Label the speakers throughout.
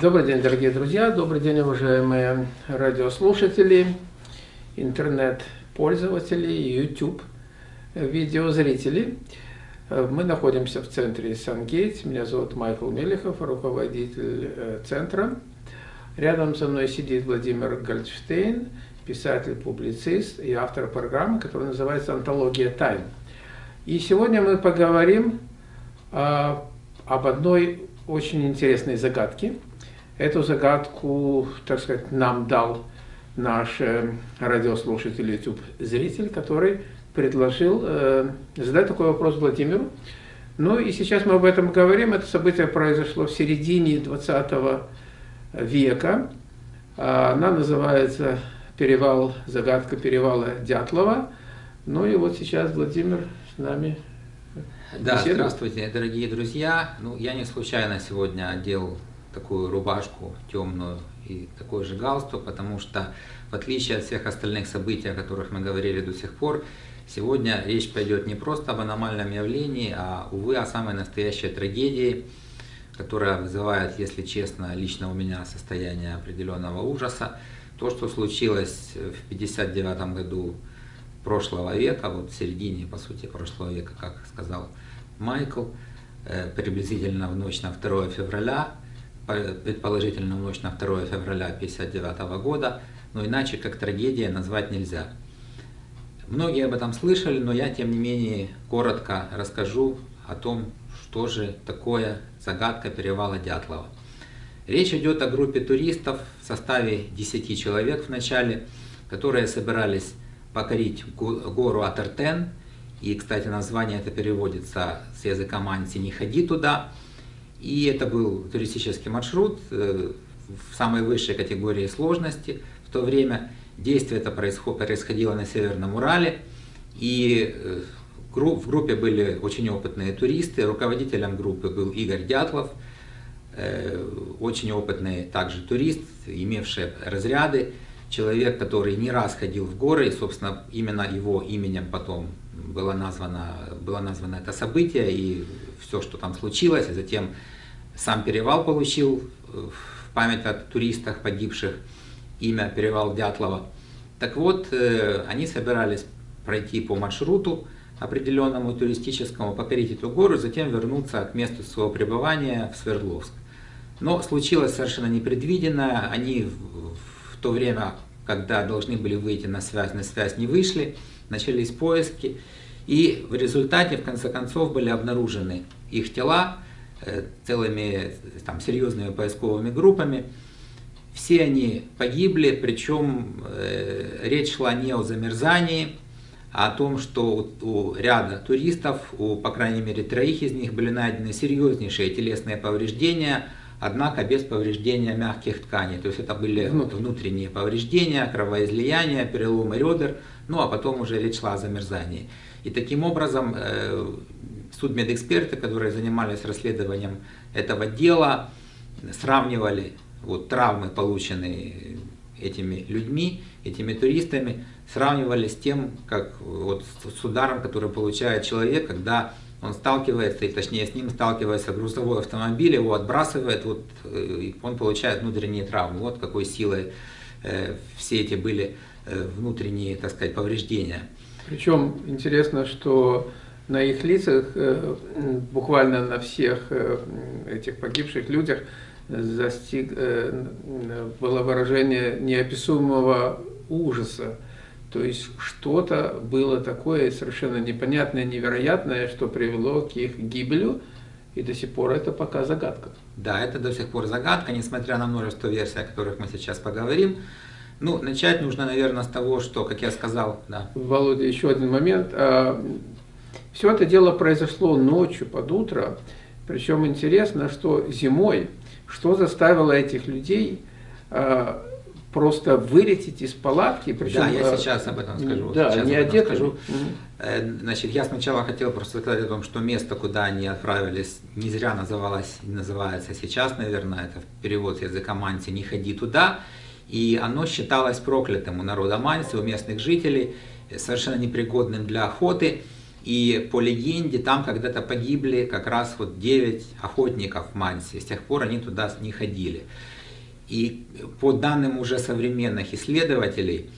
Speaker 1: Добрый день, дорогие друзья, добрый день, уважаемые радиослушатели, интернет-пользователи, YouTube видеозрители. Мы находимся в центре Сангейт. Меня зовут Майкл Мелехов, руководитель э, центра. Рядом со мной сидит Владимир Гольдштейн, писатель, публицист и автор программы, которая называется «Антология тайн». И сегодня мы поговорим а, об одной очень интересной загадке – Эту загадку, так сказать, нам дал наш э, радиослушатель, YouTube-зритель, который предложил э, задать такой вопрос Владимиру. Ну и сейчас мы об этом говорим. Это событие произошло в середине 20 века. Она называется «Перевал, загадка перевала Дятлова». Ну и вот сейчас Владимир с нами
Speaker 2: да, беседует. здравствуйте, дорогие друзья. Ну, я не случайно сегодня одел такую рубашку темную и такой же галстук, потому что в отличие от всех остальных событий, о которых мы говорили до сих пор, сегодня речь пойдет не просто об аномальном явлении, а, увы, о самой настоящей трагедии, которая вызывает, если честно, лично у меня состояние определенного ужаса. То, что случилось в 59 году прошлого века, вот в середине, по сути, прошлого века, как сказал Майкл, э, приблизительно в ночь на 2 февраля, предположительно ночь на 2 февраля 1959 года, но иначе как трагедия назвать нельзя. Многие об этом слышали, но я тем не менее коротко расскажу о том, что же такое загадка перевала Дятлова. Речь идет о группе туристов в составе 10 человек в начале, которые собирались покорить гору Атертен. И, кстати, название это переводится с языка манси «не ходи туда». И это был туристический маршрут э, в самой высшей категории сложности в то время. Действие это происходило на Северном Урале. И э, в группе были очень опытные туристы. Руководителем группы был Игорь Дятлов, э, очень опытный также турист, имевший разряды. Человек, который не раз ходил в горы, и, собственно, именно его именем потом было названо, было названо это событие и все, что там случилось, и затем сам перевал получил э, в память о туристах погибших имя перевал Дятлова. Так вот, э, они собирались пройти по маршруту определенному туристическому, покорить эту гору, затем вернуться к месту своего пребывания в Свердловск. Но случилось совершенно непредвиденное. Они в то время, когда должны были выйти на связь, на связь не вышли, начались поиски. И в результате, в конце концов, были обнаружены их тела, Э, целыми там, серьезными поисковыми группами. Все они погибли, причем э, речь шла не о замерзании, а о том, что у, у ряда туристов, у по крайней мере троих из них были найдены серьезнейшие телесные повреждения, однако без повреждения мягких тканей. То есть это были внутренние повреждения, кровоизлияния, переломы ребер, ну а потом уже речь шла о замерзании. И таким образом э, судмедэксперты, которые занимались расследованием этого дела, сравнивали вот, травмы, полученные этими людьми, этими туристами, сравнивали с тем, как вот, с ударом, который получает человек, когда он сталкивается, и точнее с ним сталкивается грузовой автомобиль, его отбрасывает, вот, э, и он получает внутренние травмы. Вот какой силой э, все эти были внутренние, так сказать, повреждения.
Speaker 1: Причем интересно, что на их лицах, э, буквально на всех э, этих погибших людях, застиг, э, было выражение неописуемого ужаса. То есть что-то было такое совершенно непонятное, невероятное, что привело к их гибелю, и до сих пор это пока загадка.
Speaker 2: Да, это до сих пор загадка, несмотря на множество версий, о которых мы сейчас поговорим. Ну, начать нужно, наверное, с того, что, как я сказал, да.
Speaker 1: Володя, еще один момент. А, все это дело произошло ночью, под утро. Причем интересно, что зимой, что заставило этих людей э, просто вылететь из палатки.
Speaker 2: Причем, да, я сейчас об этом скажу.
Speaker 1: Да,
Speaker 2: сейчас
Speaker 1: не одеты. Скажу.
Speaker 2: Mm Значит, я сначала хотел просто сказать о том, что место, куда они отправились, не зря называлось, называется сейчас, наверное, это перевод с языка манси «не ходи туда», и оно считалось проклятым у народа манси, у местных жителей, совершенно непригодным для охоты. И по легенде там когда-то погибли как раз вот 9 охотников Манси. С тех пор они туда не ходили. И по данным уже современных исследователей,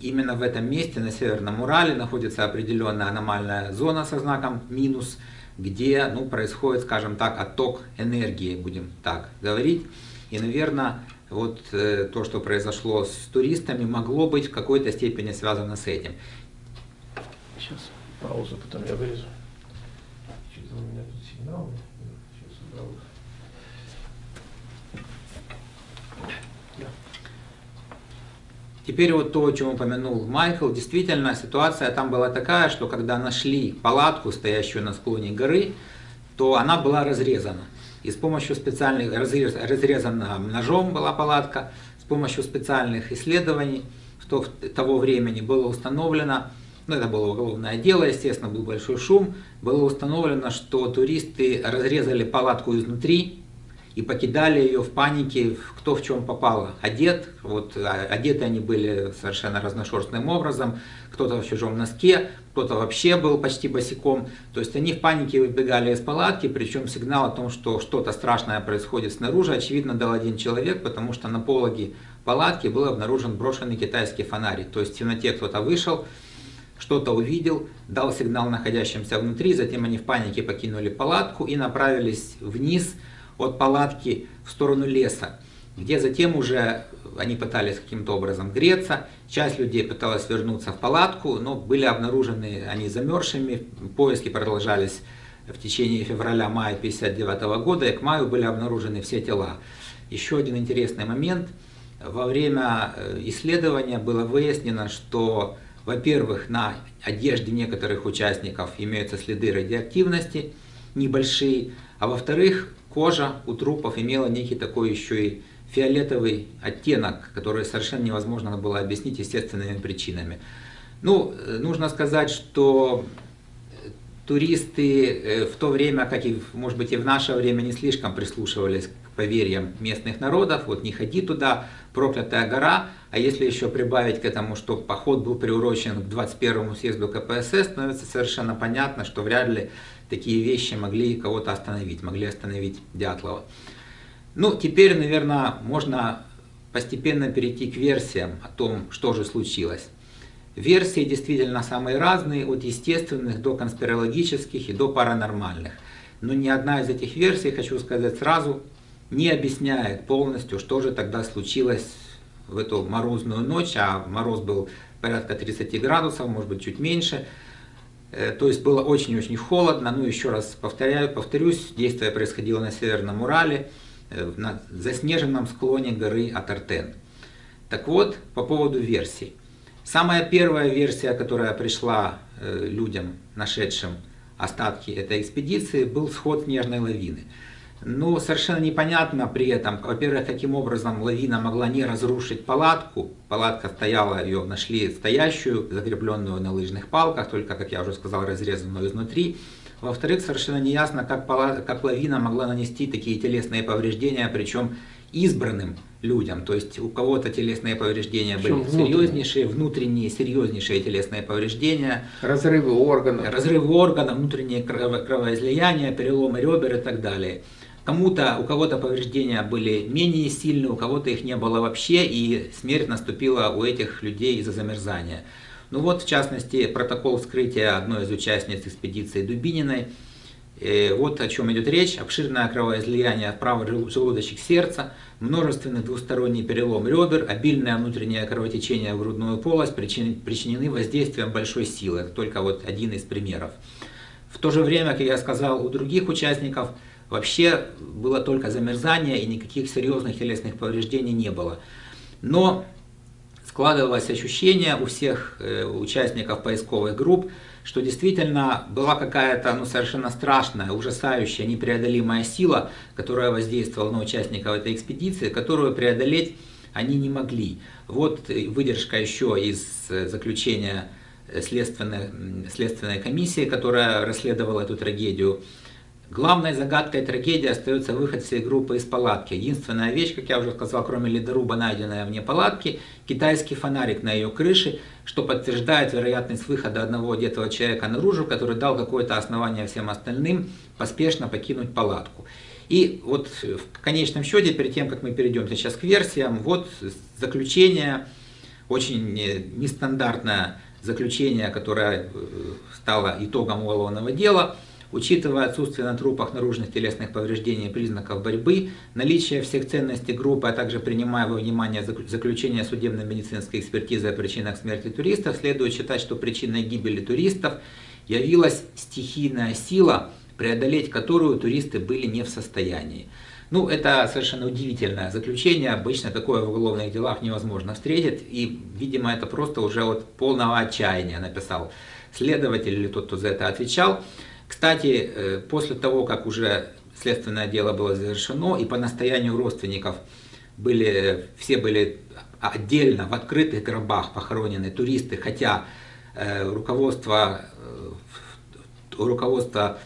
Speaker 2: именно в этом месте, на Северном Урале, находится определенная аномальная зона со знаком минус, где ну, происходит, скажем так, отток энергии, будем так говорить. И, наверное, вот э, то, что произошло с туристами, могло быть в какой-то степени связано с этим.
Speaker 1: Сейчас паузу, потом я вырежу. Что-то у меня тут сигнал. Сейчас убрал.
Speaker 2: Теперь вот то, о чем упомянул Майкл, действительно ситуация там была такая, что когда нашли палатку, стоящую на склоне горы, то она была разрезана. И с помощью специальных, разрез, разрезана ножом была палатка, с помощью специальных исследований что того времени было установлено, ну это было уголовное дело, естественно, был большой шум, было установлено, что туристы разрезали палатку изнутри, и покидали ее в панике, кто в чем попало. Одет, вот а, одеты они были совершенно разношерстным образом, кто-то в чужом носке, кто-то вообще был почти босиком. То есть они в панике выбегали из палатки, причем сигнал о том, что что-то страшное происходит снаружи, очевидно дал один человек, потому что на пологе палатки был обнаружен брошенный китайский фонарик. То есть в темноте кто-то вышел, что-то увидел, дал сигнал находящимся внутри, затем они в панике покинули палатку и направились вниз, от палатки в сторону леса, где затем уже они пытались каким-то образом греться. Часть людей пыталась вернуться в палатку, но были обнаружены они замерзшими. Поиски продолжались в течение февраля-мая 1959 года, и к маю были обнаружены все тела. Еще один интересный момент. Во время э, исследования было выяснено, что, во-первых, на одежде некоторых участников имеются следы радиоактивности, небольшие, а во-вторых, кожа у трупов имела некий такой еще и фиолетовый оттенок, который совершенно невозможно было объяснить естественными причинами. Ну, э, нужно сказать, что туристы э, в то время, как и, может быть, и в наше время, не слишком прислушивались к поверьям местных народов. Вот не ходи туда, проклятая гора. А если еще прибавить к этому, что поход был приурочен к 21 съезду КПСС, становится совершенно понятно, что вряд ли такие вещи могли кого-то остановить, могли остановить Дятлова. Ну, теперь, наверное, можно постепенно перейти к версиям о том, что же случилось. Версии действительно самые разные, от естественных до конспирологических и до паранормальных. Но ни одна из этих версий, хочу сказать сразу, не объясняет полностью, что же тогда случилось в эту морозную ночь, а мороз был порядка 30 градусов, может быть чуть меньше, то есть было очень-очень холодно. Ну, еще раз повторяю, повторюсь, действие происходило на Северном Урале, э, на заснеженном склоне горы Атартен. Так вот, по поводу версий. Самая первая версия, которая пришла э, людям, нашедшим остатки этой экспедиции, был сход снежной лавины. Ну, совершенно непонятно при этом, во-первых, каким образом лавина могла не разрушить палатку. Палатка стояла, ее нашли стоящую, закрепленную на лыжных палках, только, как я уже сказал, разрезанную изнутри. Во-вторых, совершенно неясно, как, палат, как лавина могла нанести такие телесные повреждения, причем избранным людям. То есть у кого-то телесные повреждения были внутренние? серьезнейшие, внутренние серьезнейшие телесные повреждения.
Speaker 1: Разрывы органов.
Speaker 2: Разрывы органов, внутренние кровоизлияния, переломы ребер и так далее. Кому-то, у кого-то повреждения были менее сильные, у кого-то их не было вообще, и смерть наступила у этих людей из-за замерзания. Ну вот, в частности, протокол вскрытия одной из участниц экспедиции Дубининой. И э, вот о чем идет речь. Обширное кровоизлияние в правый желудочек сердца, множественный двусторонний перелом ребер, обильное внутреннее кровотечение в грудную полость причинены воздействием большой силы. Это только вот один из примеров. В то же время, как я сказал, у других участников – Вообще было только замерзание и никаких серьезных телесных повреждений не было. Но складывалось ощущение у всех э, участников поисковых групп, что действительно была какая-то ну, совершенно страшная, ужасающая, непреодолимая сила, которая воздействовала на участников этой экспедиции, которую преодолеть они не могли. Вот выдержка еще из э, заключения следственной, следственной комиссии, которая расследовала эту трагедию. Главной загадкой трагедии остается выход всей группы из палатки. Единственная вещь, как я уже сказал, кроме ледоруба, найденная вне палатки, китайский фонарик на ее крыше, что подтверждает вероятность выхода одного одетого человека наружу, который дал какое-то основание всем остальным поспешно покинуть палатку. И вот в конечном счете, перед тем, как мы перейдем сейчас к версиям, вот заключение, очень нестандартное заключение, которое э, стало итогом уголовного дела – Учитывая отсутствие на трупах наружных телесных повреждений и признаков борьбы, наличие всех ценностей группы, а также принимая во внимание заключение судебно-медицинской экспертизы о причинах смерти туристов, следует считать, что причиной гибели туристов явилась стихийная сила, преодолеть которую туристы были не в состоянии. Ну, это совершенно удивительное заключение, обычно такое в уголовных делах невозможно встретить, и, видимо, это просто уже от полного отчаяния написал следователь или тот, кто за это отвечал. Кстати, э, после того, как уже следственное дело было завершено, и по настоянию родственников были, все были отдельно в открытых гробах похоронены туристы, хотя э, руководство, э, руководство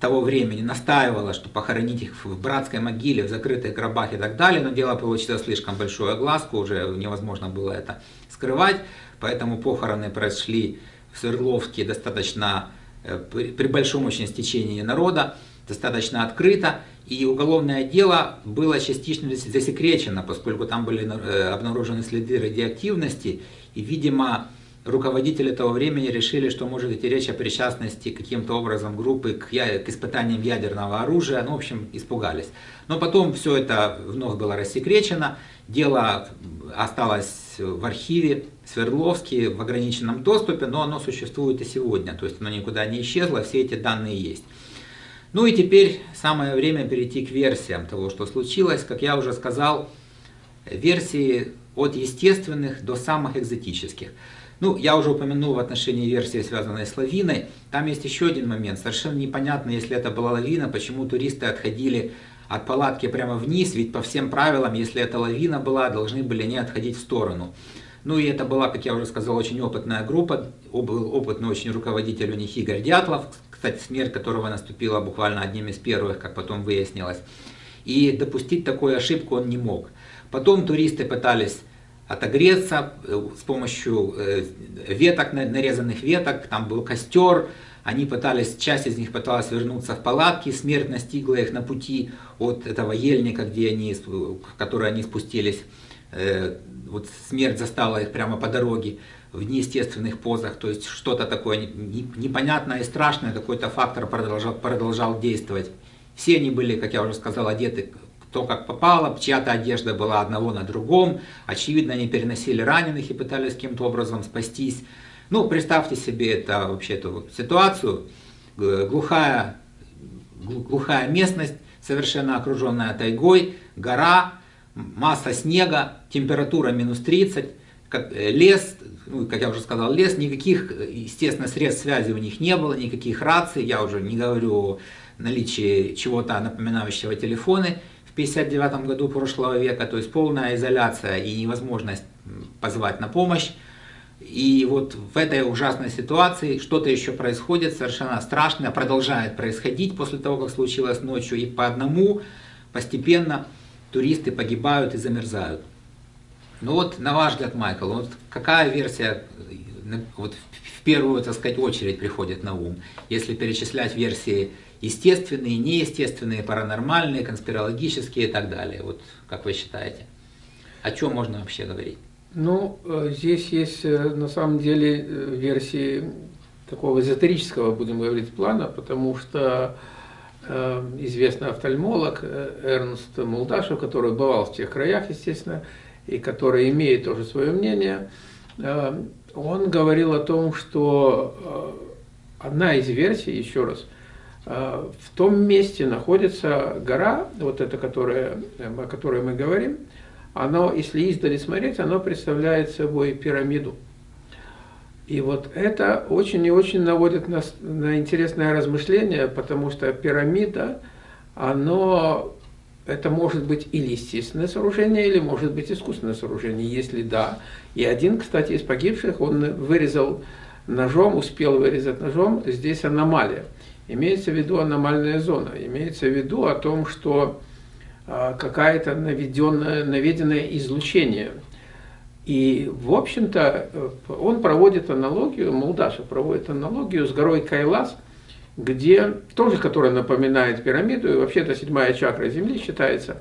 Speaker 2: того времени настаивало, что похоронить их в братской могиле, в закрытых гробах и так далее, но дело получило слишком большую огласку, уже невозможно было это скрывать, поэтому похороны прошли в Свердловске достаточно Э, при большом очень стечении народа, достаточно открыто, и уголовное дело было частично засекречено, поскольку там были э, обнаружены следы радиоактивности, и, видимо, руководители того времени решили, что может идти речь о причастности каким-то образом группы к, к испытаниям ядерного оружия, ну, в общем, испугались. Но потом все это вновь было рассекречено, дело осталось в архиве Свердловске в ограниченном доступе, но оно существует и сегодня, то есть оно никуда не исчезло, все эти данные есть. Ну и теперь самое время перейти к версиям того, что случилось. Как я уже сказал, версии от естественных до самых экзотических. Ну, я уже упомянул в отношении версии, связанной с лавиной. Там есть еще один момент. Совершенно непонятно, если это была лавина, почему туристы отходили от палатки прямо вниз, ведь по всем правилам, если это лавина была, должны были не отходить в сторону. Ну и это была, как я уже сказал, очень опытная группа, был опытный очень руководитель у них Игорь Дятлов, кстати, смерть которого наступила буквально одним из первых, как потом выяснилось. И допустить такую ошибку он не мог. Потом туристы пытались отогреться э, с помощью э, веток, нарезанных веток, там был костер, они пытались, часть из них пыталась вернуться в палатки, смерть настигла их на пути от этого ельника, где они, в который они спустились. Э, вот смерть застала их прямо по дороге в неестественных позах, то есть что-то такое непонятное и страшное, какой-то фактор продолжал, продолжал действовать. Все они были, как я уже сказал, одеты кто как попало, чья-то одежда была одного на другом, очевидно, они переносили раненых и пытались каким-то образом спастись. Ну, представьте себе это, вообще эту ситуацию, глухая, глухая местность, совершенно окруженная тайгой, гора, масса снега, температура минус 30, как, э, лес, ну, как я уже сказал, лес, никаких, естественно, средств связи у них не было, никаких раций, я уже не говорю о наличии чего-то напоминающего телефоны 59 году прошлого века, то есть полная изоляция и невозможность позвать на помощь. И вот в этой ужасной ситуации что-то еще происходит совершенно страшное, продолжает происходить после того, как случилось ночью, и по одному постепенно туристы погибают и замерзают. Ну вот, на ваш взгляд, Майкл, вот какая версия вот, в первую, так сказать, очередь приходит на ум, если перечислять версии естественные, неестественные, паранормальные, конспирологические и так далее. Вот как вы считаете? О чем можно вообще говорить?
Speaker 1: Ну, э, здесь есть э, на самом деле э, версии такого эзотерического, будем говорить, плана, потому что известный офтальмолог Эрнст Мулдашев, который бывал в тех краях, естественно, и который имеет тоже свое мнение, он говорил о том, что одна из версий, еще раз, в том месте находится гора, вот эта, которая, о которой мы говорим, оно, если издали смотреть, оно представляет собой пирамиду. И вот это очень и очень наводит нас на интересное размышление, потому что пирамида, оно, это может быть или естественное сооружение, или может быть искусственное сооружение, если да. И один, кстати, из погибших, он вырезал ножом, успел вырезать ножом, здесь аномалия. имеется в виду аномальная зона, имеется в виду о том, что а, какая-то наведенное, наведенное излучение. И, в общем-то, э, он проводит аналогию, Молдашев проводит аналогию с горой Кайлас, где тоже, которая напоминает пирамиду, и вообще это седьмая чакра Земли считается.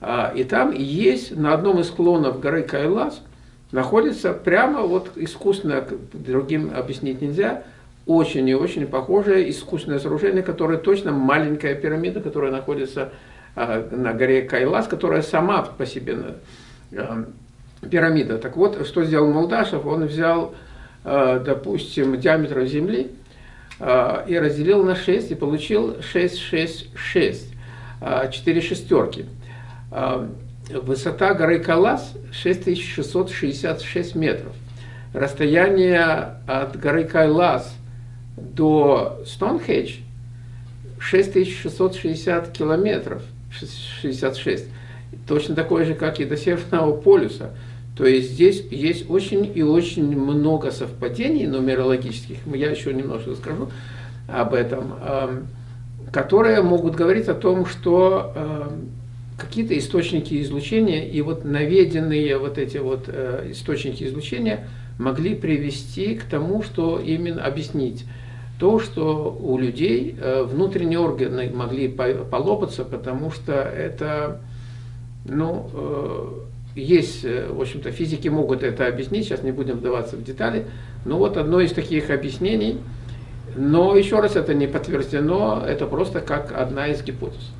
Speaker 1: А, и там есть на одном из склонов горы Кайлас находится прямо вот искусственно, другим объяснить нельзя, очень и очень похожее искусственное сооружение, которое точно маленькая пирамида, которая находится а, на горе Кайлас, которая сама по себе а, пирамида. Так вот, что сделал Молдашев? Он взял, а, допустим, диаметр Земли и разделил на 6 и получил 6, 6, 6, 4 шестерки. Высота горы Калас 6666 метров. Расстояние от горы Кайлас до Стоунхедж 6660 километров. 66. Точно такой же, как и до Северного полюса. То есть здесь есть очень и очень много совпадений нумерологических, я еще немножко скажу об этом, эм, которые могут говорить о том, что эм, какие-то источники излучения и вот наведенные вот эти вот э, источники излучения могли привести к тому, что именно объяснить то, что у людей э, внутренние органы могли полопаться, потому что это, ну, э, есть, в общем-то, физики могут это объяснить, сейчас не будем вдаваться в детали, но вот одно из таких объяснений, но еще раз это не подтверждено, это просто как одна из гипотез.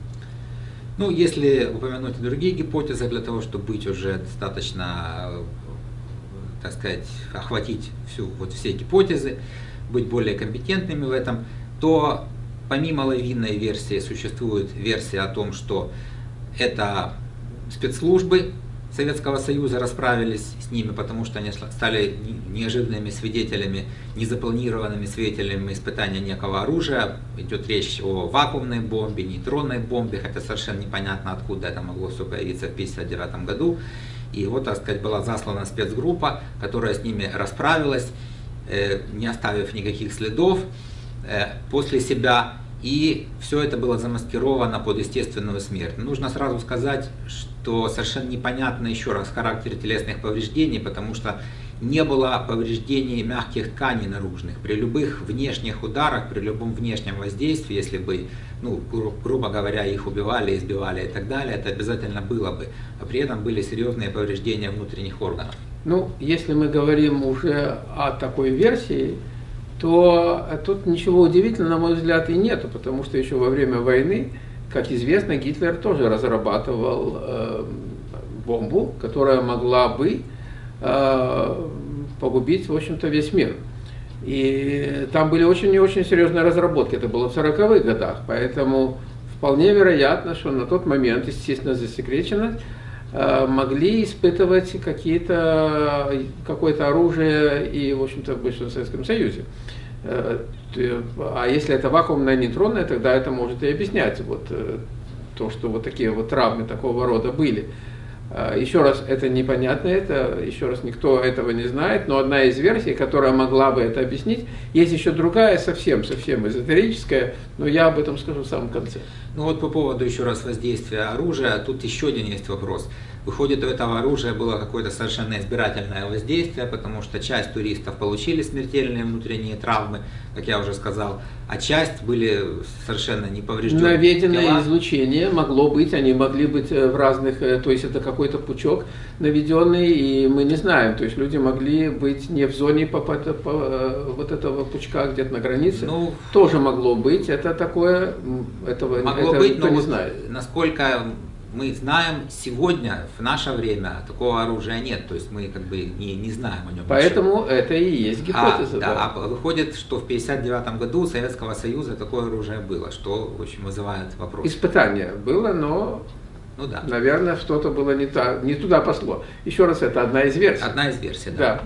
Speaker 2: Ну, если упомянуть другие гипотезы, для того, чтобы быть уже достаточно, так сказать, охватить всю, вот все гипотезы, быть более компетентными в этом, то помимо лавинной версии существует версия о том, что это спецслужбы Советского Союза расправились с ними, потому что они стали неожиданными свидетелями, незапланированными свидетелями испытания некого оружия. Идет речь о вакуумной бомбе, нейтронной бомбе, хотя совершенно непонятно, откуда это могло все появиться в 1959 году. И вот, так сказать, была заслана спецгруппа, которая с ними расправилась. Э, не оставив никаких следов э, после себя. И все это было замаскировано под естественную смерть. Нужно сразу сказать, что совершенно непонятно еще раз характер телесных повреждений, потому что не было повреждений мягких тканей наружных. При любых внешних ударах, при любом внешнем воздействии, если бы, ну, гру грубо говоря, их убивали, избивали и так далее, это обязательно было бы. А при этом были серьезные повреждения внутренних органов.
Speaker 1: Ну, если мы говорим уже о такой версии, то тут ничего удивительного, на мой взгляд, и нету, потому что еще во время войны, как известно, Гитлер тоже разрабатывал э, бомбу, которая могла бы э, погубить, в общем-то, весь мир. И там были очень и очень серьезные разработки, это было в 40-х годах, поэтому вполне вероятно, что на тот момент, естественно, засекречено, Э, могли испытывать какие-то, какое-то оружие и, в общем-то, в Советском Союзе. Э, а если это вакуумное нейтронное, тогда это может и объяснять вот э, то, что вот такие вот травмы такого рода были. Еще раз, это непонятно, это еще раз никто этого не знает, но одна из версий, которая могла бы это объяснить, есть еще другая, совсем-совсем эзотерическая, но я об этом скажу в самом конце.
Speaker 2: Ну вот по поводу еще раз воздействия оружия, тут еще один есть вопрос. Выходит, у этого оружия было какое-то совершенно избирательное воздействие, потому что часть туристов получили смертельные внутренние травмы, как я уже сказал, а часть были совершенно не повреждены.
Speaker 1: Наведенное тела. излучение могло быть, они могли быть э, в разных, э, то есть это какой-то пучок наведенный, и мы не знаем, то есть люди могли быть не в зоне по, по, по, э, вот этого пучка где-то на границе, ну, тоже могло быть, это такое, этого
Speaker 2: могло это быть, никто но не вот знает. Насколько мы знаем сегодня, в наше время, такого оружия нет, то есть мы как бы не, не знаем о нем.
Speaker 1: Поэтому ничего. это и есть гипотеза.
Speaker 2: А, да, да. а выходит, что в 1959 году у Советского Союза такое оружие было, что очень вызывает вопрос.
Speaker 1: Испытание было, но, ну, да. наверное, что-то было не, та, не туда пошло. Еще раз, это одна из версий.
Speaker 2: Одна из версий, да. да.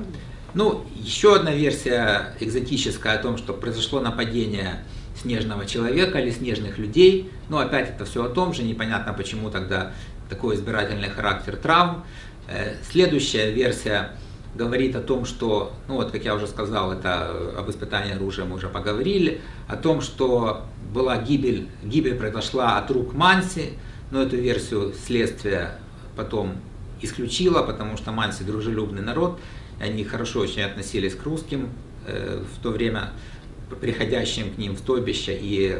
Speaker 2: Ну, еще одна версия экзотическая о том, что произошло нападение снежного человека или снежных людей. Но опять это все о том же, непонятно почему тогда такой избирательный характер травм. Э, следующая версия говорит о том, что, ну вот как я уже сказал, это об испытании оружия мы уже поговорили, о том, что была гибель, гибель произошла от рук Манси, но эту версию следствия потом исключила, потому что Манси дружелюбный народ, они хорошо очень относились к русским э, в то время, приходящим к ним в стойбище, и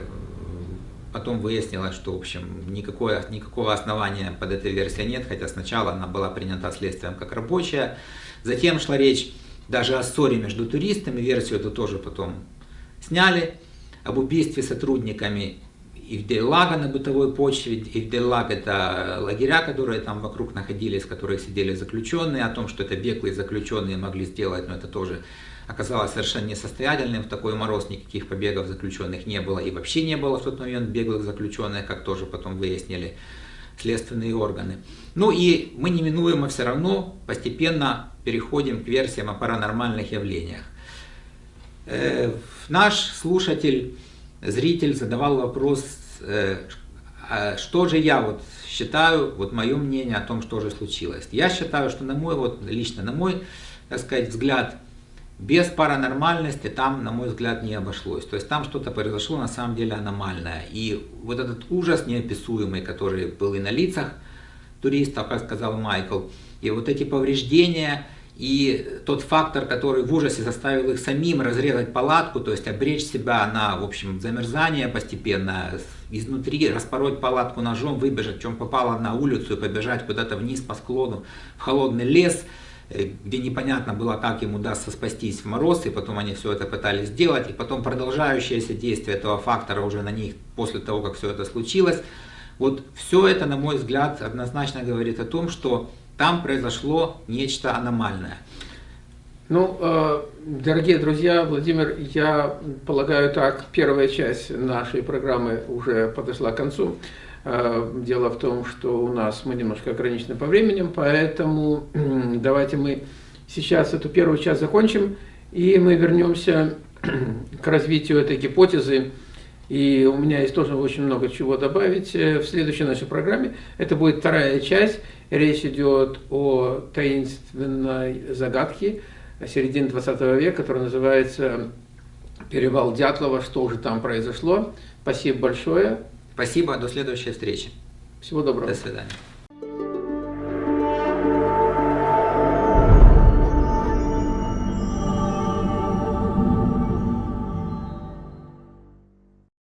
Speaker 2: потом выяснилось, что, в общем, никакое, никакого основания под этой версией нет, хотя сначала она была принята следствием как рабочая. Затем шла речь даже о ссоре между туристами, версию эту тоже потом сняли, об убийстве сотрудниками Ивделлага на бытовой почве. Ивделлаг это лагеря, которые там вокруг находились, в которых сидели заключенные, о том, что это беглые заключенные могли сделать, но это тоже оказалось совершенно несостоятельным. В такой мороз никаких побегов заключенных не было и вообще не было в тот момент беглых заключенных, как тоже потом выяснили следственные органы. Ну и мы неминуемо все равно постепенно переходим к версиям о паранормальных явлениях. Э, наш слушатель, зритель задавал вопрос, э, а что же я вот считаю, вот мое мнение о том, что же случилось. Я считаю, что на мой, вот лично на мой, так сказать, взгляд, без паранормальности там, на мой взгляд, не обошлось. То есть там что-то произошло на самом деле аномальное. И вот этот ужас неописуемый, который был и на лицах туристов, как сказал Майкл, и вот эти повреждения, и тот фактор, который в ужасе заставил их самим разрезать палатку, то есть обречь себя на, в общем, замерзание постепенно, изнутри распороть палатку ножом, выбежать, чем попало на улицу и побежать куда-то вниз по склону в холодный лес, где непонятно было, как им удастся спастись в мороз, и потом они все это пытались сделать, и потом продолжающееся действие этого фактора уже на них после того, как все это случилось. Вот все это, на мой взгляд, однозначно говорит о том, что там произошло нечто аномальное.
Speaker 1: Ну, э, дорогие друзья, Владимир, я полагаю так, первая часть нашей программы уже подошла к концу. Э, дело в том, что у нас мы немножко ограничены по времени, поэтому давайте мы сейчас эту первую часть закончим, и мы вернемся к развитию этой гипотезы. И у меня есть тоже очень много чего добавить э, в следующей нашей программе. Это будет вторая часть. Речь идет о таинственной загадке середины 20 века, которая называется «Перевал Дятлова. Что же там произошло?». Спасибо большое.
Speaker 2: Спасибо. До следующей встречи.
Speaker 1: Всего доброго.
Speaker 2: До свидания.